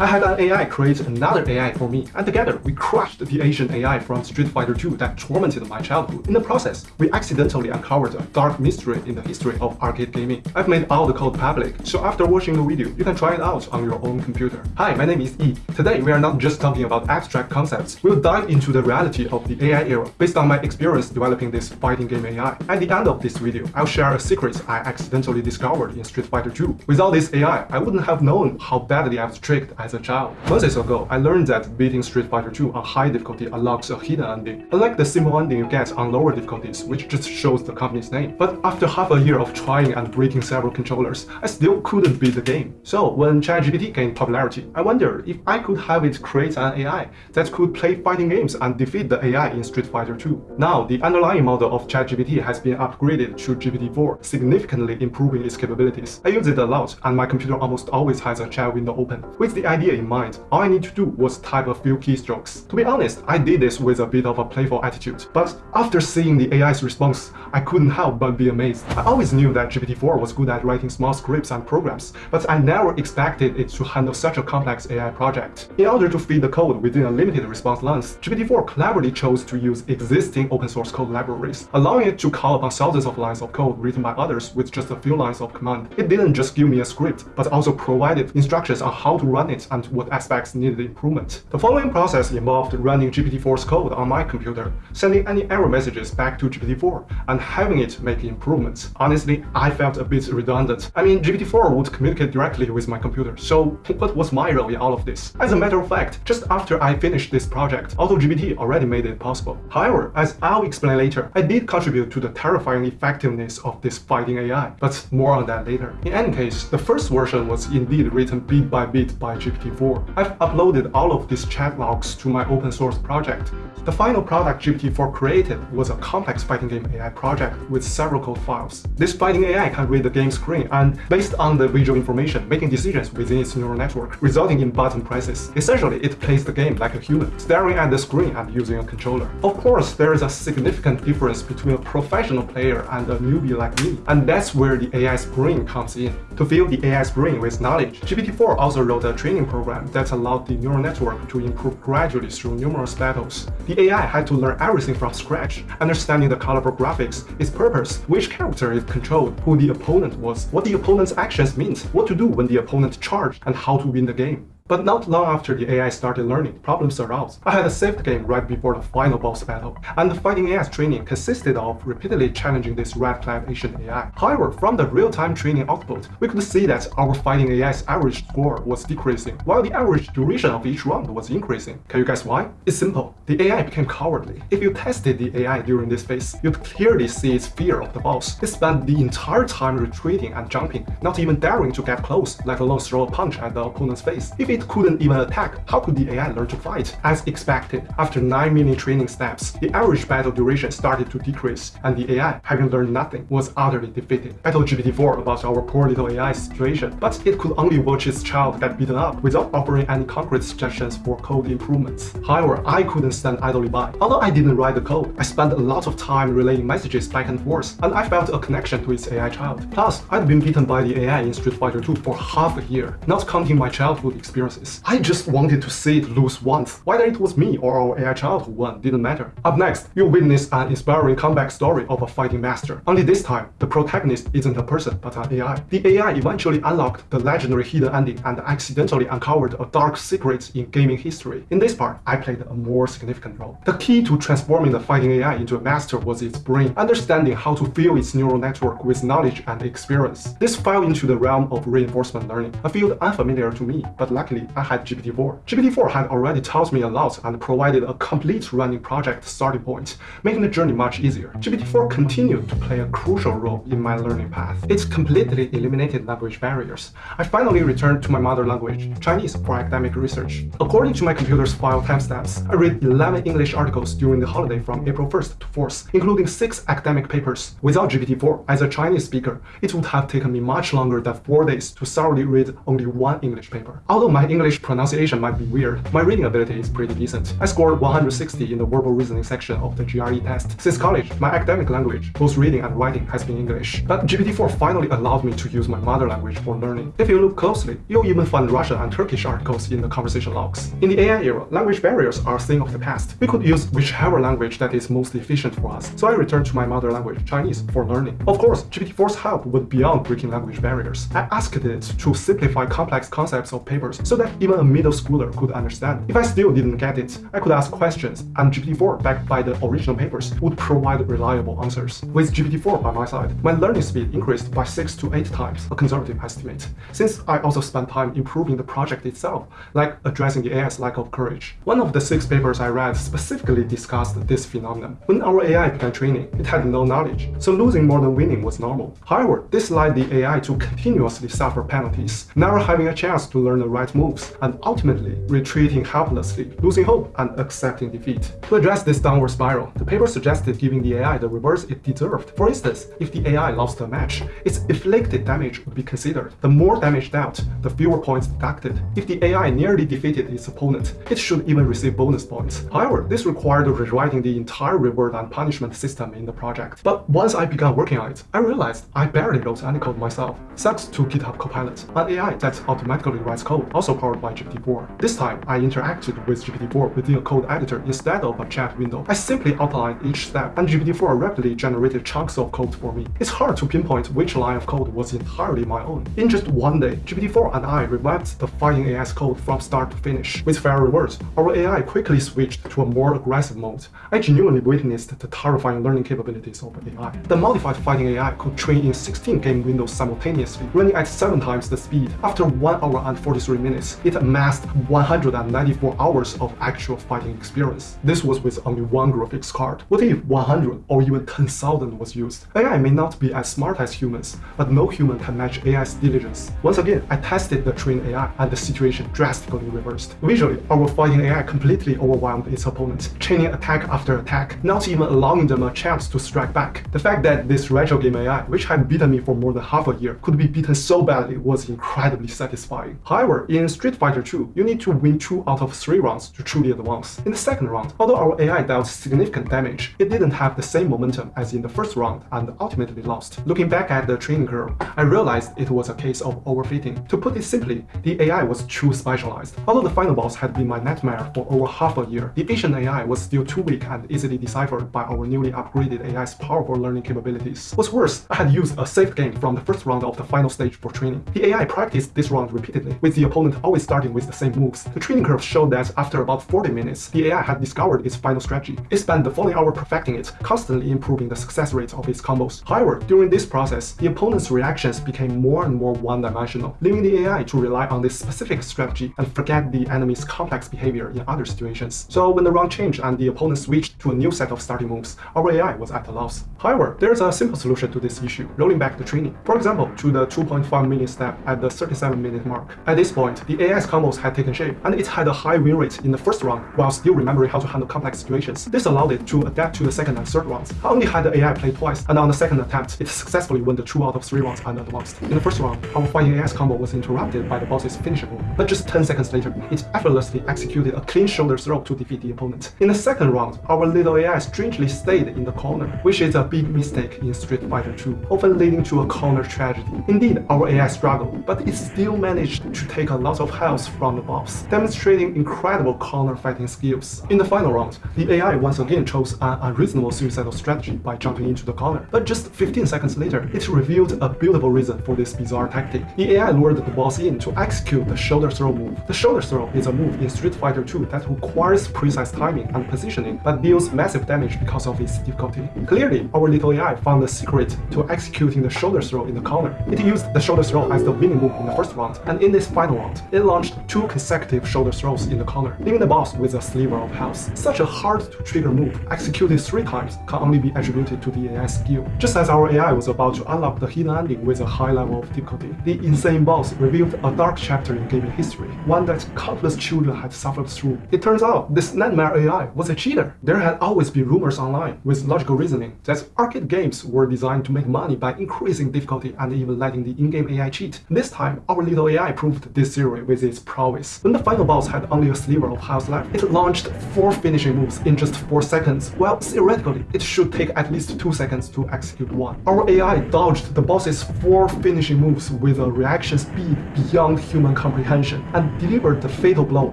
I had an AI create another AI for me, and together we crushed the Asian AI from Street Fighter 2 that tormented my childhood. In the process, we accidentally uncovered a dark mystery in the history of arcade gaming. I've made all the code public, so after watching the video, you can try it out on your own computer. Hi, my name is Yi. Today, we are not just talking about abstract concepts. We'll dive into the reality of the AI era based on my experience developing this fighting game AI. At the end of this video, I'll share a secret I accidentally discovered in Street Fighter 2. Without this AI, I wouldn't have known how badly I was tricked as a child. Months ago, I learned that beating Street Fighter 2 on high difficulty unlocks a hidden ending, unlike the simple ending you get on lower difficulties, which just shows the company's name. But after half a year of trying and breaking several controllers, I still couldn't beat the game. So when ChatGPT gained popularity, I wondered if I could have it create an AI that could play fighting games and defeat the AI in Street Fighter 2. Now, the underlying model of ChatGPT has been upgraded to GPT-4, significantly improving its capabilities. I use it a lot, and my computer almost always has a chat window open. With the idea in mind, all I need to do was type a few keystrokes. To be honest, I did this with a bit of a playful attitude, but after seeing the AI's response, I couldn't help but be amazed. I always knew that GPT-4 was good at writing small scripts and programs, but I never expected it to handle such a complex AI project. In order to feed the code within a limited response length, GPT-4 cleverly chose to use existing open source code libraries, allowing it to call upon thousands of lines of code written by others with just a few lines of command. It didn't just give me a script, but also provided instructions on how to run it and what aspects needed improvement. The following process involved running GPT-4's code on my computer, sending any error messages back to GPT-4, and having it make improvements. Honestly, I felt a bit redundant. I mean, GPT-4 would communicate directly with my computer, so what was my role in all of this? As a matter of fact, just after I finished this project, AutoGPT already made it possible. However, as I'll explain later, I did contribute to the terrifying effectiveness of this fighting AI, but more on that later. In any case, the first version was indeed written bit by bit by GPT-4. I've uploaded all of these chat logs to my open source project. The final product GPT-4 created was a complex fighting game AI project with several code files. This fighting AI can read the game screen and, based on the visual information, making decisions within its neural network, resulting in button presses. Essentially, it plays the game like a human, staring at the screen and using a controller. Of course, there is a significant difference between a professional player and a newbie like me, and that's where the AI's brain comes in. To fill the AI's brain with knowledge, GPT-4 also wrote a training program that allowed the neural network to improve gradually through numerous battles. The AI had to learn everything from scratch, understanding the colorful graphics, its purpose, which character it controlled, who the opponent was, what the opponent's actions meant, what to do when the opponent charged, and how to win the game. But not long after the AI started learning, problems arose. I had a saved game right before the final boss battle, and the fighting AI's training consisted of repeatedly challenging this red-clad Asian AI. However, from the real-time training output, we could see that our fighting AI's average score was decreasing, while the average duration of each round was increasing. Can you guess why? It's simple. The AI became cowardly. If you tested the AI during this phase, you'd clearly see its fear of the boss. It spent the entire time retreating and jumping, not even daring to get close, let alone throw a punch at the opponent's face. If it it couldn't even attack, how could the AI learn to fight? As expected, after 9 million training steps, the average battle duration started to decrease, and the AI, having learned nothing, was utterly defeated. I told GPT-4 about our poor little AI situation, but it could only watch its child get beaten up without offering any concrete suggestions for code improvements. However, I couldn't stand idly by. Although I didn't write the code, I spent a lot of time relaying messages back and forth, and I felt a connection to its AI child. Plus, I'd been beaten by the AI in Street Fighter 2 for half a year, not counting my childhood experience I just wanted to see it lose once. Whether it was me or our AI child who won didn't matter. Up next, you'll witness an inspiring comeback story of a fighting master. Only this time, the protagonist isn't a person but an AI. The AI eventually unlocked the legendary hidden ending and accidentally uncovered a dark secret in gaming history. In this part, I played a more significant role. The key to transforming the fighting AI into a master was its brain, understanding how to fill its neural network with knowledge and experience. This fell into the realm of reinforcement learning, a field unfamiliar to me, but luckily I had GPT-4. GPT-4 had already taught me a lot and provided a complete running project starting point, making the journey much easier. GPT-4 continued to play a crucial role in my learning path. It completely eliminated language barriers. I finally returned to my mother language, Chinese, for academic research. According to my computer's file timestamps, I read 11 English articles during the holiday from April 1st to 4th, including 6 academic papers. Without GPT-4, as a Chinese speaker, it would have taken me much longer than 4 days to thoroughly read only one English paper. Although my my English pronunciation might be weird, my reading ability is pretty decent. I scored 160 in the verbal reasoning section of the GRE test. Since college, my academic language, both reading and writing, has been English. But GPT-4 finally allowed me to use my mother language for learning. If you look closely, you'll even find Russian and Turkish articles in the conversation logs. In the AI era, language barriers are a thing of the past. We could use whichever language that is most efficient for us, so I returned to my mother language, Chinese, for learning. Of course, GPT-4's help went beyond breaking language barriers. I asked it to simplify complex concepts of papers so that even a middle schooler could understand. If I still didn't get it, I could ask questions, and GPT-4, backed by the original papers, would provide reliable answers. With GPT-4 by my side, my learning speed increased by 6 to 8 times, a conservative estimate. Since I also spent time improving the project itself, like addressing the AI's lack of courage. One of the six papers I read specifically discussed this phenomenon. When our AI began training, it had no knowledge, so losing more than winning was normal. However, this led the AI to continuously suffer penalties, never having a chance to learn the right moves, and ultimately retreating helplessly, losing hope and accepting defeat. To address this downward spiral, the paper suggested giving the AI the rewards it deserved. For instance, if the AI lost a match, its inflicted damage would be considered. The more damage dealt, the fewer points deducted. If the AI nearly defeated its opponent, it should even receive bonus points. However, this required rewriting the entire reward and punishment system in the project. But once I began working on it, I realized I barely wrote any code myself, thanks to GitHub Copilot, an AI that automatically writes code, also powered by GPT-4. This time, I interacted with GPT-4 within a code editor instead of a chat window. I simply outlined each step, and GPT-4 rapidly generated chunks of code for me. It's hard to pinpoint which line of code was entirely my own. In just one day, GPT-4 and I revamped the fighting AI's code from start to finish. With fair rewards, our AI quickly switched to a more aggressive mode. I genuinely witnessed the terrifying learning capabilities of AI. The modified fighting AI could train in 16 game windows simultaneously, running at 7 times the speed. After 1 hour and 43 minutes, it amassed 194 hours of actual fighting experience. This was with only one graphics card. What if 100 or even 10,000 was used? AI may not be as smart as humans, but no human can match AI's diligence. Once again, I tested the trained AI and the situation drastically reversed. Visually, our fighting AI completely overwhelmed its opponent, chaining attack after attack, not even allowing them a chance to strike back. The fact that this retro game AI, which had beaten me for more than half a year, could be beaten so badly was incredibly satisfying. However, in Street Fighter 2, you need to win 2 out of 3 rounds to truly advance. In the second round, although our AI dealt significant damage, it didn't have the same momentum as in the first round and ultimately lost. Looking back at the training curve, I realized it was a case of overfitting. To put it simply, the AI was too specialized. Although the final boss had been my nightmare for over half a year, the Asian AI was still too weak and easily deciphered by our newly upgraded AI's powerful learning capabilities. What's worse, I had used a saved game from the first round of the final stage for training. The AI practiced this round repeatedly, with the opponent always starting with the same moves. The training curve showed that after about 40 minutes, the AI had discovered its final strategy. It spent the following hour perfecting it, constantly improving the success rate of its combos. However, during this process, the opponent's reactions became more and more one-dimensional, leaving the AI to rely on this specific strategy and forget the enemy's complex behavior in other situations. So when the round changed and the opponent switched to a new set of starting moves, our AI was at a loss. However, there's a simple solution to this issue, rolling back the training. For example, to the 2.5 million step at the 37 minute mark. At this point, the AI's combos had taken shape, and it had a high win rate in the first round while still remembering how to handle complex situations. This allowed it to adapt to the second and third rounds. I only had the AI play twice, and on the second attempt, it successfully won the two out of three rounds and advanced. In the first round, our fighting AI's combo was interrupted by the boss's finisher but just 10 seconds later, it effortlessly executed a clean shoulder throw to defeat the opponent. In the second round, our little AI strangely stayed in the corner, which is a big mistake in Street Fighter 2, often leading to a corner tragedy. Indeed, our AI struggled, but it still managed to take a lot of health from the boss, demonstrating incredible corner fighting skills. In the final round, the AI once again chose an unreasonable suicidal strategy by jumping into the corner, but just 15 seconds later, it revealed a beautiful reason for this bizarre tactic. The AI lured the boss in to execute the shoulder throw move. The shoulder throw is a move in Street Fighter 2 that requires precise timing and positioning, but deals massive damage because of its difficulty. Clearly, our little AI found the secret to executing the shoulder throw in the corner. It used the shoulder throw as the winning move in the first round, and in this final round, it launched two consecutive shoulder throws in the corner, leaving the boss with a sliver of health. Such a hard-to-trigger move, executed three times, can only be attributed to the AI's skill. Just as our AI was about to unlock the hidden ending with a high level of difficulty, the insane boss revealed a dark chapter in gaming history, one that countless children had suffered through. It turns out this nightmare AI was a cheater. There had always been rumors online, with logical reasoning, that arcade games were designed to make money by increasing difficulty and even letting the in-game AI cheat. This time, our little AI proved this theory with its prowess. When the final boss had only a sliver of health left, it launched four finishing moves in just 4 seconds, while theoretically it should take at least 2 seconds to execute one. Our AI dodged the boss's four finishing moves with a reaction speed beyond human comprehension and delivered the fatal blow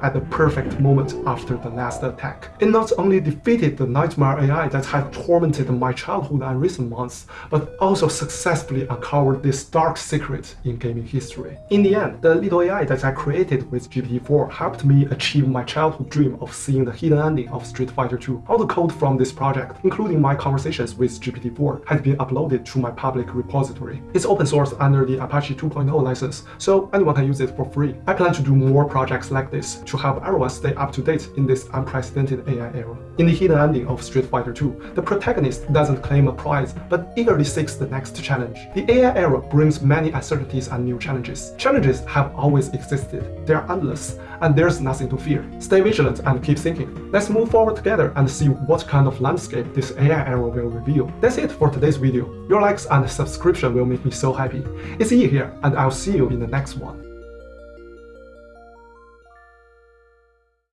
at the perfect moment after the last attack. It not only defeated the nightmare AI that had tormented my childhood and recent months, but also successfully uncovered this dark secret in gaming history. In the end, the little AI that I created with GPT-4 helped me achieve my childhood dream of seeing the hidden ending of Street Fighter 2. All the code from this project, including my conversations with GPT-4, has been uploaded to my public repository. It's open source under the Apache 2.0 license, so anyone can use it for free. I plan to do more projects like this to help everyone stay up to date in this unprecedented AI era. In the hidden ending of Street Fighter 2, the protagonist doesn't claim a prize, but eagerly seeks the next challenge. The AI era brings many uncertainties and new challenges. Challenges have always existed, they are endless, and there's nothing to fear. Stay vigilant and keep thinking. Let's move forward together and see what kind of landscape this AI era will reveal. That's it for today's video. Your likes and subscription will make me so happy. It's Yi here, and I'll see you in the next one.